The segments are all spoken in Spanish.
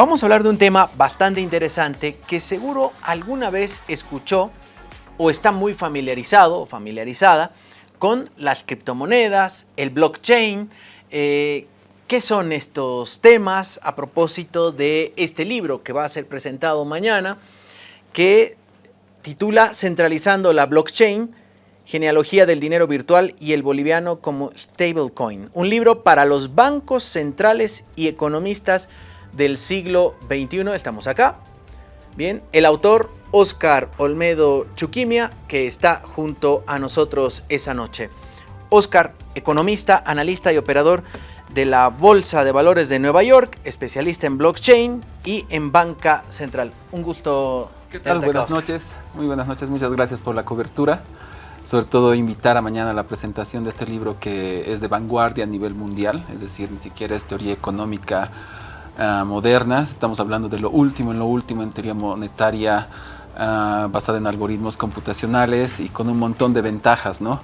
Vamos a hablar de un tema bastante interesante que seguro alguna vez escuchó o está muy familiarizado o familiarizada con las criptomonedas, el blockchain. Eh, ¿Qué son estos temas a propósito de este libro que va a ser presentado mañana que titula Centralizando la blockchain, genealogía del dinero virtual y el boliviano como stablecoin? Un libro para los bancos centrales y economistas del siglo XXI. Estamos acá. Bien, el autor Oscar Olmedo Chuquimia, que está junto a nosotros esa noche. Oscar, economista, analista y operador de la Bolsa de Valores de Nueva York, especialista en blockchain y en banca central. Un gusto. ¿Qué tal? Buenas noches. Muy buenas noches. Muchas gracias por la cobertura. Sobre todo invitar a mañana a la presentación de este libro que es de vanguardia a nivel mundial, es decir, ni siquiera es teoría económica uh, modernas. Estamos hablando de lo último en lo último en teoría monetaria uh, basada en algoritmos computacionales y con un montón de ventajas, ¿no?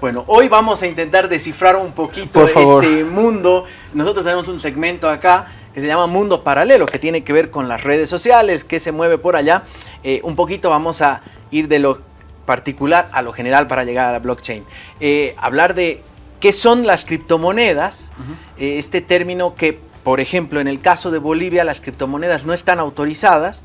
Bueno, hoy vamos a intentar descifrar un poquito este mundo. Nosotros tenemos un segmento acá que se llama Mundo Paralelo, que tiene que ver con las redes sociales, que se mueve por allá. Eh, un poquito vamos a ir de lo particular a lo general para llegar a la blockchain. Eh, hablar de qué son las criptomonedas, uh -huh. eh, este término que por ejemplo, en el caso de Bolivia, las criptomonedas no están autorizadas,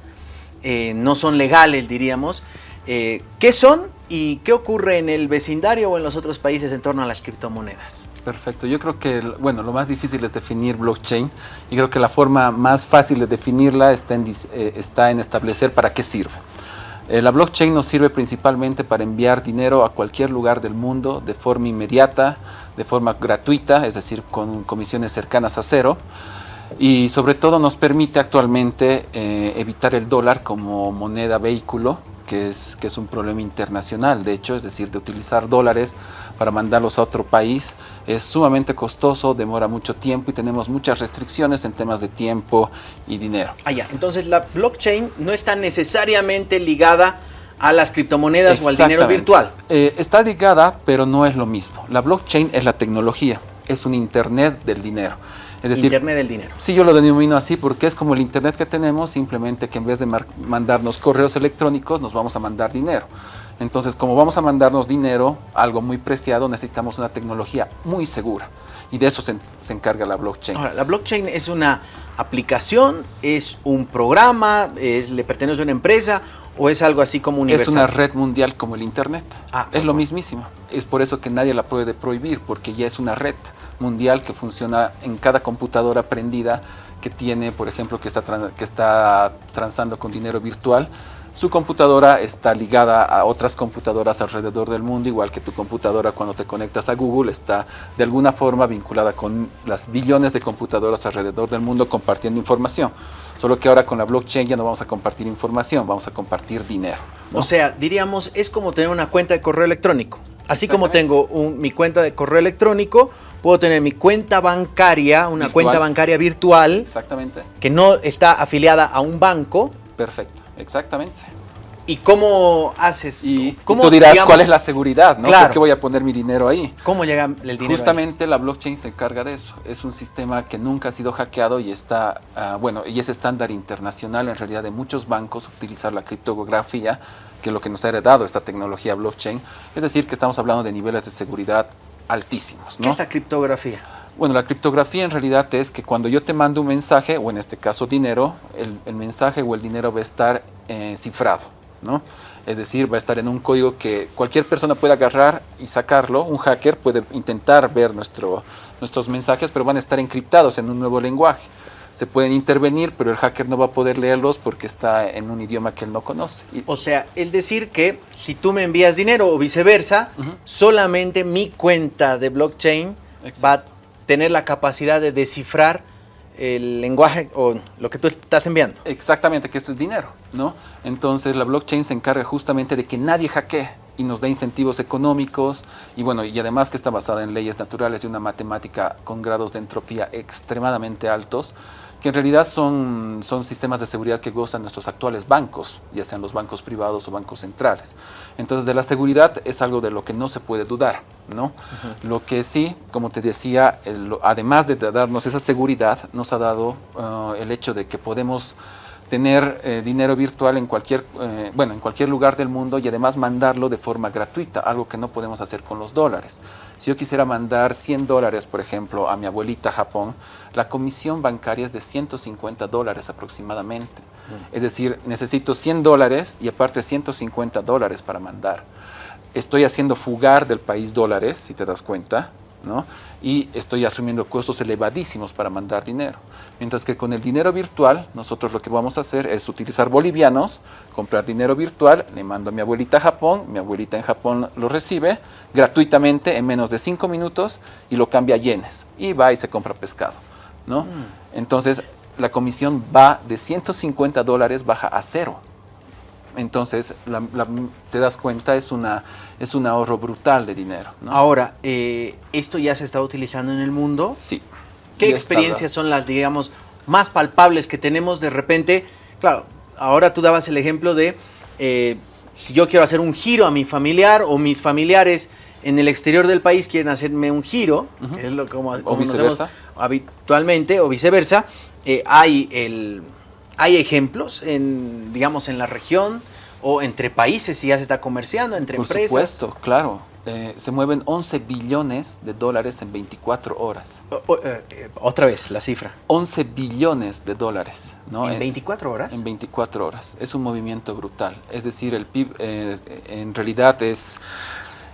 eh, no son legales, diríamos. Eh, ¿Qué son y qué ocurre en el vecindario o en los otros países en torno a las criptomonedas? Perfecto, yo creo que bueno, lo más difícil es definir blockchain y creo que la forma más fácil de definirla está en, eh, establecer para qué sirve. La blockchain nos sirve principalmente para enviar dinero a cualquier lugar del mundo de forma inmediata, de forma gratuita, es decir, con comisiones cercanas a cero. Y sobre todo nos permite actualmente eh, evitar el dólar como moneda vehículo, que es, que es un problema internacional, de hecho, es decir, de utilizar dólares para mandarlos a otro país es sumamente costoso, demora mucho tiempo y tenemos muchas restricciones en temas de tiempo y dinero. Ah, ya. Entonces la blockchain no está necesariamente ligada a las criptomonedas o al dinero virtual. Eh, está ligada, pero no es lo mismo. La blockchain es la tecnología, es un internet del dinero. Es decir, Internet del dinero. Sí, yo lo denomino así porque es como el Internet que tenemos, simplemente que en vez de mandarnos correos electrónicos, nos vamos a mandar dinero. Entonces, como vamos a mandarnos dinero, algo muy preciado, necesitamos una tecnología muy segura. Y de eso se, se encarga la blockchain. Ahora, la blockchain es una aplicación, es un programa, es, le pertenece a una empresa o es algo así como universal? Es una red mundial como el Internet. Ah, es lo mismísimo. Es por eso que nadie la puede prohibir, porque ya es una red mundial que funciona en cada computadora prendida que tiene, por ejemplo, que está, que está transando con dinero virtual. Su computadora está ligada a otras computadoras alrededor del mundo, igual que tu computadora cuando te conectas a Google está de alguna forma vinculada con las billones de computadoras alrededor del mundo compartiendo información. Solo que ahora con la blockchain ya no vamos a compartir información, vamos a compartir dinero. ¿no? O sea, diríamos, es como tener una cuenta de correo electrónico. Así como tengo un, mi cuenta de correo electrónico, puedo tener mi cuenta bancaria, una virtual. cuenta bancaria virtual. Exactamente. Que no está afiliada a un banco. Perfecto, exactamente. ¿Y cómo haces? Y, cómo, y tú dirás, digamos, ¿cuál es la seguridad? ¿no? Claro. ¿Por qué voy a poner mi dinero ahí? ¿Cómo llega el dinero Justamente ahí? la blockchain se encarga de eso. Es un sistema que nunca ha sido hackeado y está, uh, bueno, y es estándar internacional en realidad de muchos bancos utilizar la criptografía, que es lo que nos ha heredado esta tecnología blockchain. Es decir, que estamos hablando de niveles de seguridad altísimos. ¿no? ¿Qué es la criptografía? Bueno, la criptografía en realidad es que cuando yo te mando un mensaje, o en este caso dinero, el, el mensaje o el dinero va a estar eh, cifrado, ¿no? Es decir, va a estar en un código que cualquier persona puede agarrar y sacarlo. Un hacker puede intentar ver nuestro, nuestros mensajes, pero van a estar encriptados en un nuevo lenguaje. Se pueden intervenir, pero el hacker no va a poder leerlos porque está en un idioma que él no conoce. O sea, el decir que si tú me envías dinero o viceversa, uh -huh. solamente mi cuenta de blockchain Exacto. va a tener la capacidad de descifrar el lenguaje o lo que tú estás enviando. Exactamente, que esto es dinero, ¿no? Entonces la blockchain se encarga justamente de que nadie hackee y nos da incentivos económicos y bueno, y además que está basada en leyes naturales y una matemática con grados de entropía extremadamente altos que en realidad son, son sistemas de seguridad que gozan nuestros actuales bancos, ya sean los bancos privados o bancos centrales. Entonces, de la seguridad es algo de lo que no se puede dudar, ¿no? Lo que sí, como te decía, además de darnos esa seguridad, nos ha dado uh, el hecho de que podemos tener eh, dinero virtual en cualquier, eh, bueno, en cualquier lugar del mundo y además mandarlo de forma gratuita, algo que no podemos hacer con los dólares. Si yo quisiera mandar 100 dólares, por ejemplo, a mi abuelita a Japón, la comisión bancaria es de 150 dólares aproximadamente. Mm. Es decir, necesito 100 dólares y aparte 150 dólares para mandar. Estoy haciendo fugar del país dólares, si te das cuenta, ¿no? y estoy asumiendo costos elevadísimos para mandar dinero. Mientras que con el dinero virtual, nosotros lo que vamos a hacer es utilizar bolivianos, comprar dinero virtual, le mando a mi abuelita a Japón, mi abuelita en Japón lo recibe gratuitamente en menos de cinco minutos y lo cambia a yenes y va y se compra pescado. ¿no? Mm. Entonces, la comisión va de 150 dólares, baja a cero. Entonces, te das cuenta, es, una, es un ahorro brutal de dinero. Ahora, eh, ¿esto ya se está utilizando en el mundo? Sí. ¿Qué experiencias son las, digamos, más palpables que tenemos de repente? Claro, ahora tú dabas el ejemplo de eh, si yo quiero hacer un giro a mi familiar o mis familiares en el exterior del país quieren hacerme un giro, que es lo como, como habitualmente, o viceversa, eh, hay el ¿Hay ejemplos, en, digamos, en la región o entre países si ya se está comerciando, entre empresas? Por supuesto, claro. Eh, se mueven 11 billones de dólares en 24 horas. Eh, eh, otra vez, la cifra. 11 billones de dólares. ¿no? ¿En 24 horas? En 24 horas. Es un movimiento brutal. Es decir, el PIB en realidad es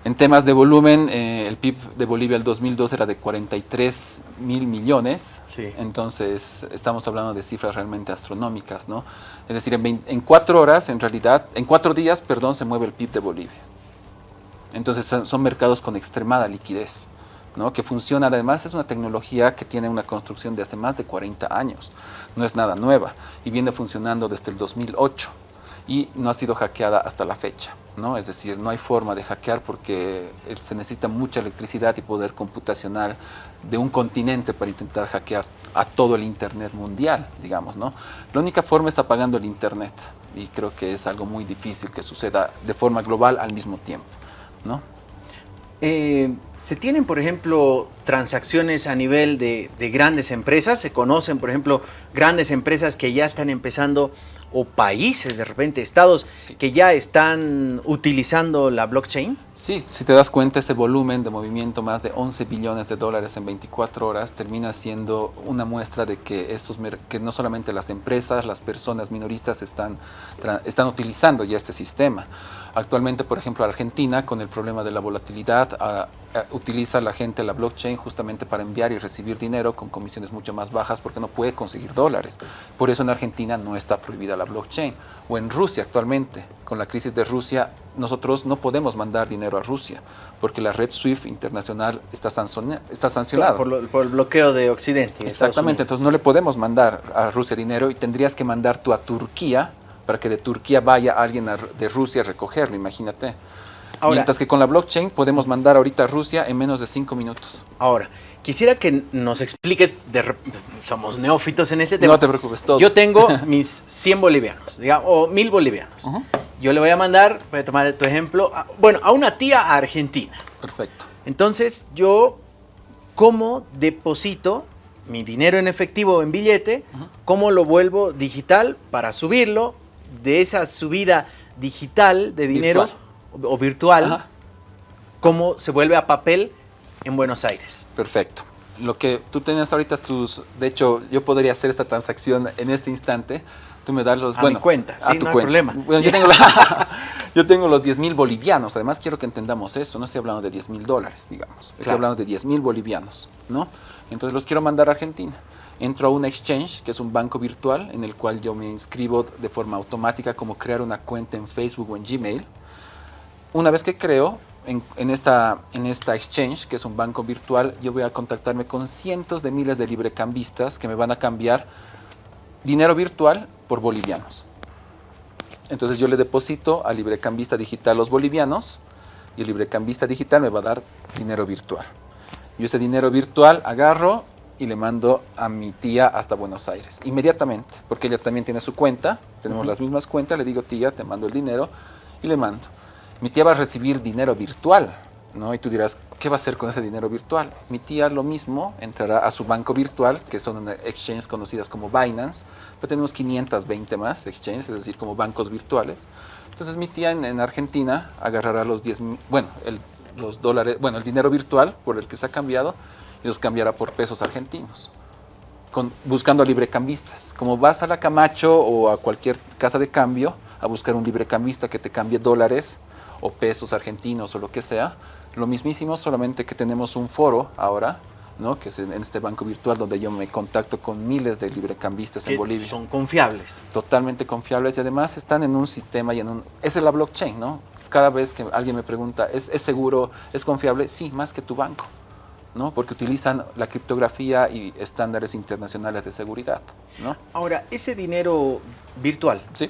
en temas de volumen, eh, el PIB de Bolivia el 2002 era de 43 mil millones, entonces estamos hablando de cifras realmente astronómicas, ¿no? Es decir, en, cuatro horas, en realidad, en cuatro días, perdón, se mueve el PIB de Bolivia. Entonces son, mercados con extremada liquidez, ¿no? Que funciona, además es una tecnología que tiene una construcción de hace más de 40 años, no es nada nueva y viene funcionando desde el 2008 y no ha sido hackeada hasta la fecha. ¿No? Es decir, no hay forma de hackear porque eh, se necesita mucha electricidad y poder computacional de un continente para intentar hackear a todo el Internet mundial, digamos. ¿no? La única forma es apagando el Internet y creo que es algo muy difícil que suceda de forma global al mismo tiempo. ¿no? Eh, ¿Se tienen, por ejemplo, transacciones a nivel de, de, grandes empresas? ¿Se conocen, por ejemplo, grandes empresas que ya están empezando o países, de repente estados, que ya están utilizando la blockchain? Sí, si te das cuenta, ese volumen de movimiento, más de 11 billones de dólares en 24 horas, termina siendo una muestra de que, estos, que no solamente las empresas, las personas minoristas están, están utilizando ya este sistema. Actualmente, por ejemplo, Argentina, con el problema de la volatilidad, ah, ah, utiliza la gente la blockchain justamente para enviar y recibir dinero con comisiones mucho más bajas porque no puede conseguir dólares. Por eso en Argentina no está prohibida la blockchain. O en Rusia actualmente, con la crisis de Rusia, nosotros no podemos mandar dinero a Rusia porque la red SWIFT internacional está, está sancionada. Por, por, el bloqueo de Occidente. Exactamente, entonces no le podemos mandar a Rusia dinero y tendrías que mandar tú a Turquía para que de Turquía vaya alguien de Rusia a recogerlo, imagínate. Mientras que con la blockchain podemos mandar ahorita a Rusia en menos de cinco minutos. Ahora, quisiera que nos expliques, somos neófitos en este tema. No te preocupes, todo. Yo tengo mis 100 bolivianos, digamos, o 1000 bolivianos. Yo le voy a mandar, voy a tomar tu ejemplo, bueno, a una tía a Argentina. Perfecto. Entonces, yo, ¿cómo deposito mi dinero en efectivo en billete? ¿Cómo lo vuelvo digital para subirlo? De esa subida digital de dinero o virtual, cómo se vuelve a papel en Buenos Aires. Perfecto. Lo que tú tenías ahorita tus, de hecho, yo podría hacer esta transacción en este instante. Tú me das los, a bueno, mi cuenta, a tu problema. Bueno, yo, tengo yo tengo los 10 mil bolivianos. Además, quiero que entendamos eso. No estoy hablando de 10 mil dólares, digamos. Estoy hablando de 10 mil bolivianos, ¿no? Entonces los quiero mandar a Argentina entro a un exchange, que es un banco virtual, en el cual yo me inscribo de forma automática como crear una cuenta en Facebook o en Gmail. Una vez que creo en, esta, en esta exchange, que es un banco virtual, yo voy a contactarme con cientos de miles de librecambistas que me van a cambiar dinero virtual por bolivianos. Entonces yo le deposito al librecambista digital los bolivianos y el librecambista digital me va a dar dinero virtual. Yo ese dinero virtual agarro, y le mando a mi tía hasta Buenos Aires, inmediatamente, porque ella también tiene su cuenta, tenemos las mismas cuentas, le digo, tía, te mando el dinero y le mando. Mi tía va a recibir dinero virtual, ¿no? Y tú dirás, ¿qué va a hacer con ese dinero virtual? Mi tía lo mismo, entrará a su banco virtual, que son exchanges conocidas como Binance, pero tenemos 520 más exchanges, es decir, como bancos virtuales. Entonces mi tía en, Argentina agarrará los 10, bueno, los dólares, bueno, el dinero virtual por el que se ha cambiado y los cambiará por pesos argentinos. Buscando a librecambistas. Como vas a la Camacho o a cualquier casa de cambio a buscar un librecambista que te cambie dólares o pesos argentinos o lo que sea, lo mismísimo, solamente que tenemos un foro ahora, ¿no? que es en, este banco virtual donde yo me contacto con miles de librecambistas en Bolivia. Son confiables. Totalmente confiables y además están en un sistema y en un... Esa es la blockchain, ¿no? Cada vez que alguien me pregunta, ¿es, ¿es seguro, es confiable? Sí, más que tu banco. ¿no? porque utilizan la criptografía y estándares internacionales de seguridad. ¿no? Ahora, ese dinero virtual, ¿Sí?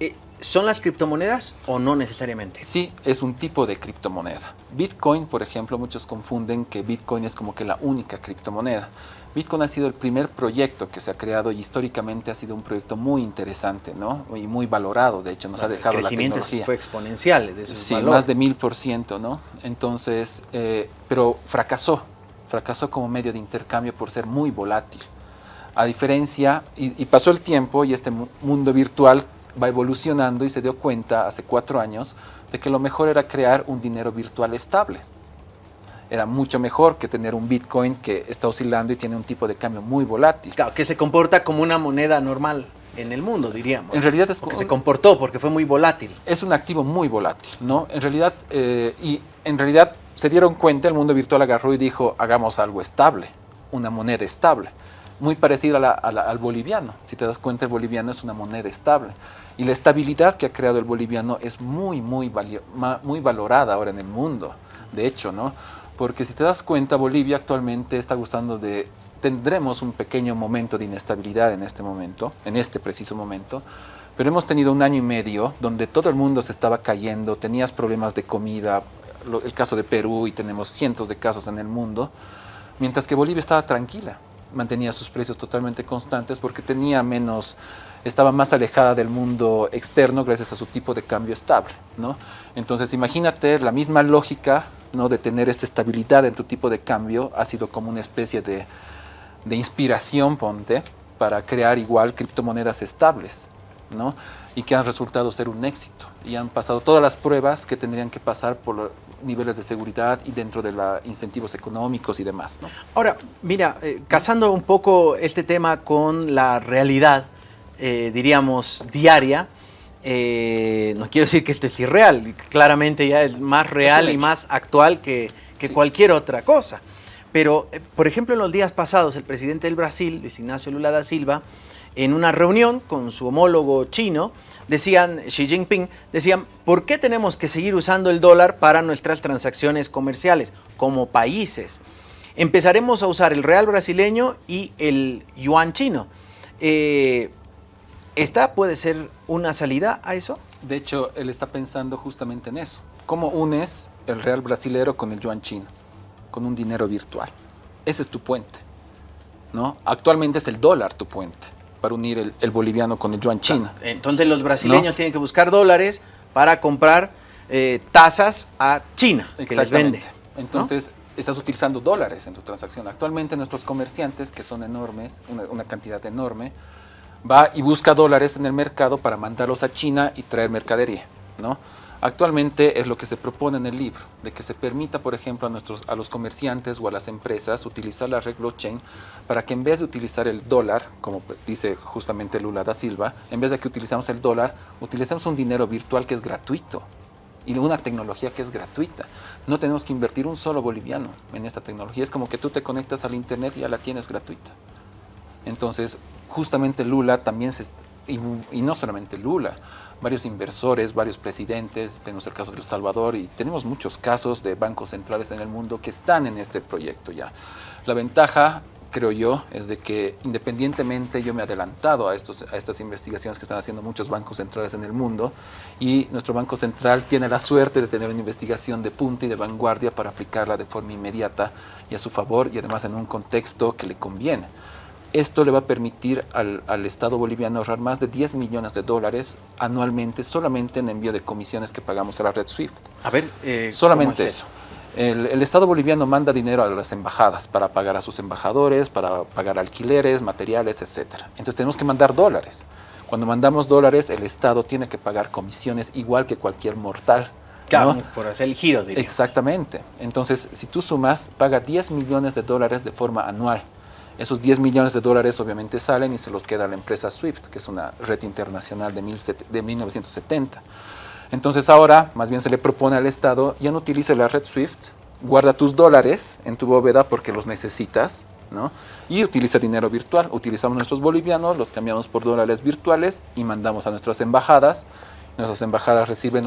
Eh, ¿Son las criptomonedas o no necesariamente? Sí, es un tipo de criptomoneda. Bitcoin, por ejemplo, muchos confunden que Bitcoin es como que la única criptomoneda. Bitcoin ha sido el primer proyecto que se ha creado y históricamente ha sido un proyecto muy interesante, ¿no? Y muy valorado, de hecho, nos ha dejado la tecnología. fue exponencial. De sí, más de mil por ciento, ¿no? Entonces, eh, pero fracasó, fracasó como medio de intercambio por ser muy volátil. A diferencia, y pasó el tiempo y este mundo virtual va evolucionando y se dio cuenta hace cuatro años de que lo mejor era crear un dinero virtual estable. Era mucho mejor que tener un Bitcoin que está oscilando y tiene un tipo de cambio muy volátil. Claro, que se comporta como una moneda normal en el mundo, diríamos. En realidad es porque se comportó, porque fue muy volátil. Es un activo muy volátil, ¿no? En realidad, eh, y en realidad se dieron cuenta, el mundo virtual agarró y dijo, hagamos algo estable, una moneda estable muy parecido al boliviano. Si te das cuenta, el boliviano es una moneda estable. Y la estabilidad que ha creado el boliviano es muy, muy, muy valorada ahora en el mundo. De hecho, ¿no? Porque si te das cuenta, Bolivia actualmente está gustando de... Tendremos un pequeño momento de inestabilidad en este momento, en este preciso momento, pero hemos tenido un año y medio donde todo el mundo se estaba cayendo, tenías problemas de comida, el caso de Perú y tenemos cientos de casos en el mundo, mientras que Bolivia estaba tranquila mantenía sus precios totalmente constantes porque tenía menos, estaba más alejada del mundo externo gracias a su tipo de cambio estable. ¿no? Entonces imagínate la misma lógica ¿no? de tener esta estabilidad en tu tipo de cambio ha sido como una especie de, de inspiración, ponte, para crear igual criptomonedas estables. ¿no? y que han resultado ser un éxito y han pasado todas las pruebas que tendrían que pasar por niveles de seguridad y dentro de los incentivos económicos y demás. ¿no? Ahora, mira, eh, casando un poco este tema con la realidad, eh, diríamos, diaria, eh, no quiero decir que esto es irreal, claramente ya es más real y más actual que, cualquier otra cosa. Pero, por ejemplo, en los días pasados, el presidente del Brasil, Luis Ignacio Lula da Silva, en una reunión con su homólogo chino, decían, Xi Jinping, decían, ¿por qué tenemos que seguir usando el dólar para nuestras transacciones comerciales como países? Empezaremos a usar el real brasileño y el yuan chino. Eh, ¿Esta puede ser una salida a eso? De hecho, él está pensando justamente en eso. ¿Cómo unes el real brasilero con el yuan chino? Con un dinero virtual. Ese es tu puente. ¿no? Actualmente es el dólar tu puente para unir el, boliviano con el yuan chino. Entonces los brasileños tienen que buscar dólares para comprar eh, tasas a China, que les vende. Entonces estás utilizando dólares en tu transacción. Actualmente nuestros comerciantes, que son enormes, una, una cantidad enorme, va y busca dólares en el mercado para mandarlos a China y traer mercadería, ¿no? Actualmente es lo que se propone en el libro, de que se permita, por ejemplo, a, nuestros, a los comerciantes o a las empresas utilizar la red blockchain para que en vez de utilizar el dólar, como dice justamente Lula da Silva, en vez de que utilicemos el dólar, utilicemos un dinero virtual que es gratuito y una tecnología que es gratuita. No tenemos que invertir un solo boliviano en esta tecnología. Es como que tú te conectas al internet y ya la tienes gratuita. Entonces, justamente Lula también se, y, no solamente Lula, varios inversores, varios presidentes, tenemos el caso de El Salvador y tenemos muchos casos de bancos centrales en el mundo que están en este proyecto ya. La ventaja creo yo, es de que independientemente yo me he adelantado a, estos, a estas investigaciones que están haciendo muchos bancos centrales en el mundo y nuestro Banco Central tiene la suerte de tener una investigación de punta y de vanguardia para aplicarla de forma inmediata y a su favor y además en un contexto que le conviene. Esto le va a permitir al, al, Estado boliviano ahorrar más de 10 millones de dólares anualmente solamente en envío de comisiones que pagamos a la red SWIFT. A ver, eh, solamente eso. El, el, Estado boliviano manda dinero a las embajadas para pagar a sus embajadores, para pagar alquileres, materiales, etc. Entonces tenemos que mandar dólares. Cuando mandamos dólares, el Estado tiene que pagar comisiones igual que cualquier mortal. Claro, ¿no? por hacer el giro, diría. Exactamente. Entonces, si tú sumas, paga 10 millones de dólares de forma anual. Esos 10 millones de dólares obviamente salen y se los queda a la empresa SWIFT, que es una red internacional de, mil, de 1970. Entonces ahora más bien se le propone al Estado, ya no utilice la red SWIFT, guarda tus dólares en tu bóveda porque los necesitas, ¿no? Y utiliza dinero virtual. Utilizamos nuestros bolivianos, los cambiamos por dólares virtuales y mandamos a nuestras embajadas. Nuestras embajadas reciben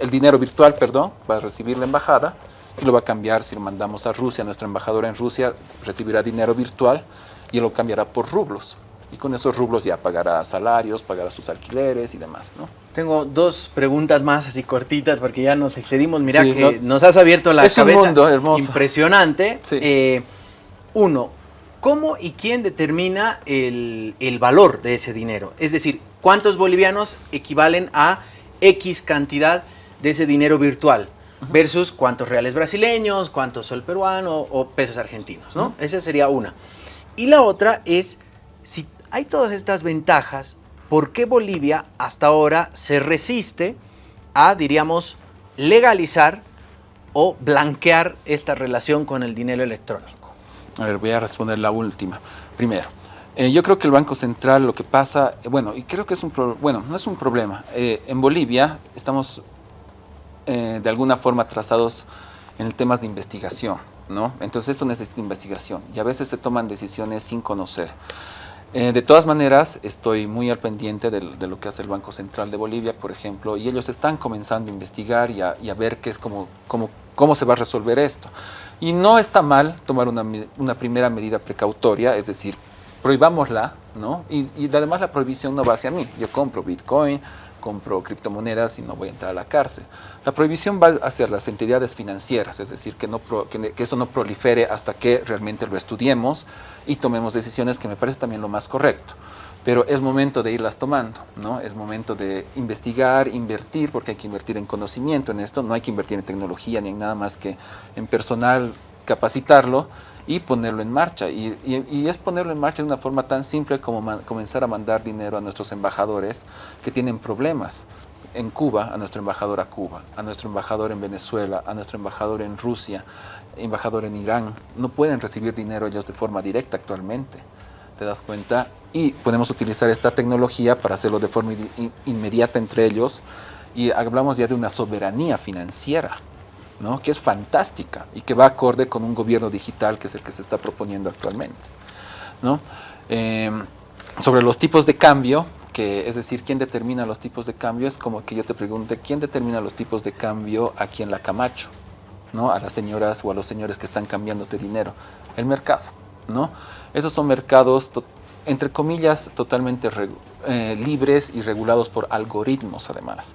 el dinero virtual, perdón, va a recibir la embajada lo va a cambiar si lo mandamos a Rusia, nuestra embajadora en Rusia recibirá dinero virtual y lo cambiará por rublos. Y con esos rublos ya pagará salarios, pagará sus alquileres y demás, ¿no? Tengo dos preguntas más así cortitas porque ya nos excedimos. Mira sí, que no, nos has abierto la es cabeza. Un mundo hermoso. Impresionante. Sí. Eh, uno, ¿cómo y quién determina el, el valor de ese dinero? Es decir, ¿cuántos bolivianos equivalen a X cantidad de ese dinero virtual? Versus cuántos reales brasileños, cuántos sol peruano o pesos argentinos, ¿no? Esa sería una. Y la otra es, si hay todas estas ventajas, ¿por qué Bolivia hasta ahora se resiste a, diríamos, legalizar o blanquear esta relación con el dinero electrónico? A ver, voy a responder la última. Primero, eh, yo creo que el Banco Central lo que pasa, bueno, y creo que es un, pro, bueno, no es un problema. Eh, en Bolivia estamos eh, de alguna forma trazados en temas de investigación, ¿no? Entonces esto necesita investigación y a veces se toman decisiones sin conocer. Eh, de todas maneras, estoy muy al pendiente de, de, lo que hace el Banco Central de Bolivia, por ejemplo, y ellos están comenzando a investigar y a, y a ver qué es como, como, cómo se va a resolver esto. Y no está mal tomar una, una primera medida precautoria, es decir, prohibámosla, ¿no? Y, y además la prohibición no va hacia mí. Yo compro Bitcoin, compro criptomonedas y no voy a entrar a la cárcel. La prohibición va hacia las entidades financieras, es decir, que, eso no prolifere hasta que realmente lo estudiemos y tomemos decisiones que me parece también lo más correcto. Pero es momento de irlas tomando, ¿no? Es momento de investigar, invertir, porque hay que invertir en conocimiento en esto, no hay que invertir en tecnología ni en nada más que en personal, capacitarlo y ponerlo en marcha. Y, es ponerlo en marcha de una forma tan simple como comenzar a mandar dinero a nuestros embajadores que tienen problemas. En Cuba, a nuestro embajador a Cuba, a nuestro embajador en Venezuela, a nuestro embajador en Rusia, embajador en Irán. No pueden recibir dinero ellos de forma directa actualmente. ¿Te das cuenta? Y podemos utilizar esta tecnología para hacerlo de forma in, inmediata entre ellos. Y hablamos ya de una soberanía financiera. ¿No? que es fantástica y que va acorde con un gobierno digital que es el que se está proponiendo actualmente. ¿no? Eh, sobre los tipos de cambio, que es decir, quién determina los tipos de cambio, es como que yo te pregunte, ¿quién determina los tipos de cambio aquí en la Camacho? ¿no? A las señoras o a los señores que están cambiándote dinero. El mercado. ¿no? Esos son mercados, entre comillas, totalmente eh, libres y regulados por algoritmos además.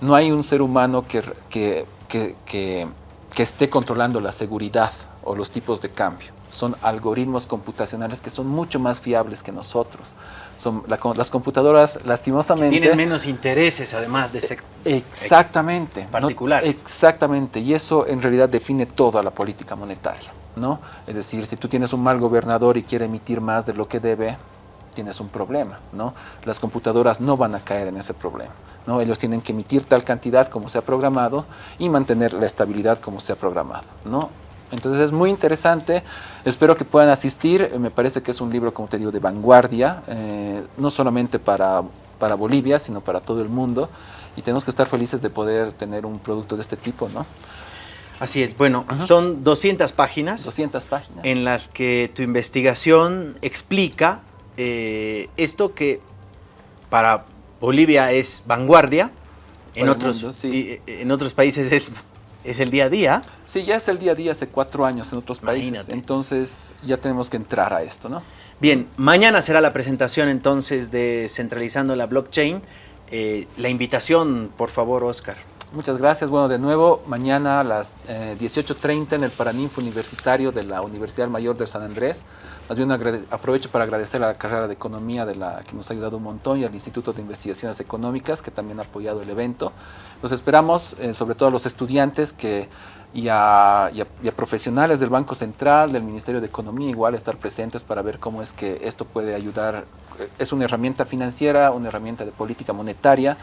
No hay un ser humano que, que que, que, que, esté controlando la seguridad o los tipos de cambio. Son algoritmos computacionales que son mucho más fiables que nosotros. Son la, las computadoras, lastimosamente... Que tienen menos intereses, además de ser... Exactamente. Particulares. No, exactamente. Y eso en realidad define toda la política monetaria. ¿No? Es decir, si tú tienes un mal gobernador y quiere emitir más de lo que debe, tienes un problema, ¿no? Las computadoras no van a caer en ese problema, ¿no? Ellos tienen que emitir tal cantidad como se ha programado y mantener la estabilidad como se ha programado, ¿no? Entonces es muy interesante, espero que puedan asistir, me parece que es un libro, como te digo, de vanguardia, eh, no solamente para, para Bolivia, sino para todo el mundo, y tenemos que estar felices de poder tener un producto de este tipo, ¿no? Así es, bueno, son 200 páginas. 200 páginas. En las que tu investigación explica eh, esto que para Bolivia es vanguardia, en otros, mundo, sí. y, en otros países es es el día a día. Sí, ya es el día a día hace cuatro años en otros países, entonces ya tenemos que entrar a esto, ¿no? Bien, mañana será la presentación entonces de Centralizando la Blockchain. Eh, la invitación, por favor, Oscar. Muchas gracias. Bueno, de nuevo, mañana a las 18.30 eh, en el Paraninfo Universitario de la Universidad Mayor de San Andrés. Más bien aprovecho para agradecer a la carrera de Economía de la que nos ha ayudado un montón y al Instituto de Investigaciones Económicas que también ha apoyado el evento. Los esperamos, eh, sobre todo a los estudiantes que, y, a, profesionales del Banco Central, del Ministerio de Economía, igual estar presentes para ver cómo es que esto puede ayudar. Es una herramienta financiera, una herramienta de política monetaria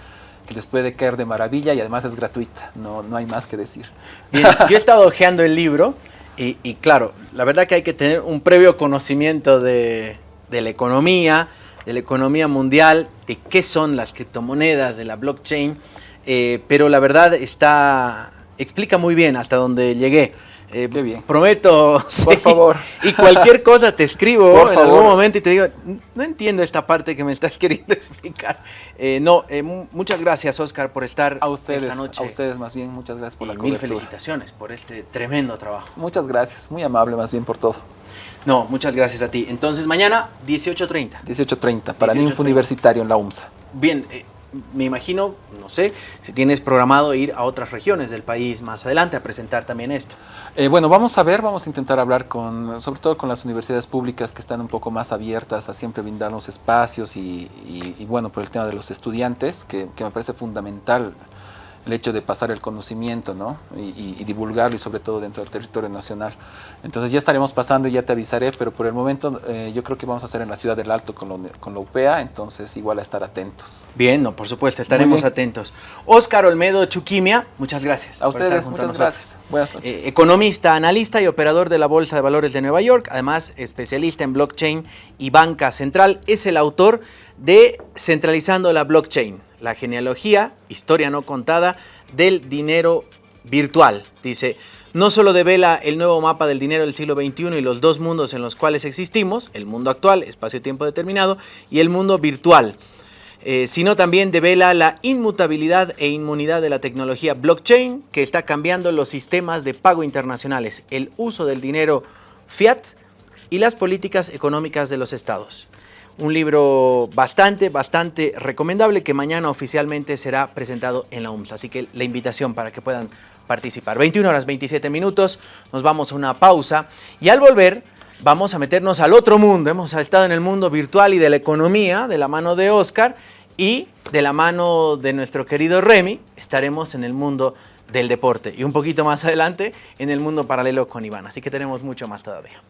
les puede caer de maravilla y además es gratuita, no, no hay más que decir. Bien, yo he estado hojeando el libro y, claro, la verdad que hay que tener un previo conocimiento de, de la economía, de la economía mundial, de qué son las criptomonedas, de la blockchain, eh, pero la verdad está, explica muy bien hasta donde llegué. Eh, Qué bien. Prometo. Por favor. Y cualquier cosa te escribo en algún momento y te digo, no entiendo esta parte que me estás queriendo explicar. Eh, no, eh, muchas gracias, Oscar, por estar a ustedes, esta noche. A ustedes, más bien, muchas gracias por la mil felicitaciones por este tremendo trabajo. Muchas gracias, muy amable, más bien, por todo. No, muchas gracias a ti. Entonces, mañana, 18.30. 18.30, para mí Universitario en la UMSA. Bien, me imagino, no sé, si tienes programado ir a otras regiones del país más adelante a presentar también esto. Eh, bueno, vamos a ver, vamos a intentar hablar con, sobre todo con las universidades públicas que están un poco más abiertas a siempre brindarnos espacios y, bueno, por el tema de los estudiantes, que, que me parece fundamental el hecho de pasar el conocimiento ¿no? y, divulgarlo y sobre todo dentro del territorio nacional. Entonces ya estaremos pasando y ya te avisaré, pero por el momento eh, yo creo que vamos a hacer en la ciudad del Alto con, con la UPEA, entonces igual a estar atentos. Bien, no, por supuesto, estaremos atentos. Óscar Olmedo Chuquimia, muchas gracias. A ustedes, muchas gracias. Buenas noches. Eh, economista, analista y operador de la Bolsa de Valores de Nueva York, además especialista en blockchain y banca central, es el autor de Centralizando la Blockchain la genealogía, historia no contada, del dinero virtual. Dice, no solo devela el nuevo mapa del dinero del siglo XXI y los dos mundos en los cuales existimos, el mundo actual, espacio-tiempo determinado, y el mundo virtual, eh, sino también devela la inmutabilidad e inmunidad de la tecnología blockchain que está cambiando los sistemas de pago internacionales, el uso del dinero fiat y las políticas económicas de los estados un libro bastante, bastante recomendable que mañana oficialmente será presentado en la UMS. Así que la invitación para que puedan participar. 21 horas 27 minutos, nos vamos a una pausa y al volver vamos a meternos al otro mundo. Hemos estado en el mundo virtual y de la economía de la mano de Oscar y de la mano de nuestro querido Remy estaremos en el mundo del deporte y un poquito más adelante en el mundo paralelo con Iván. Así que tenemos mucho más todavía.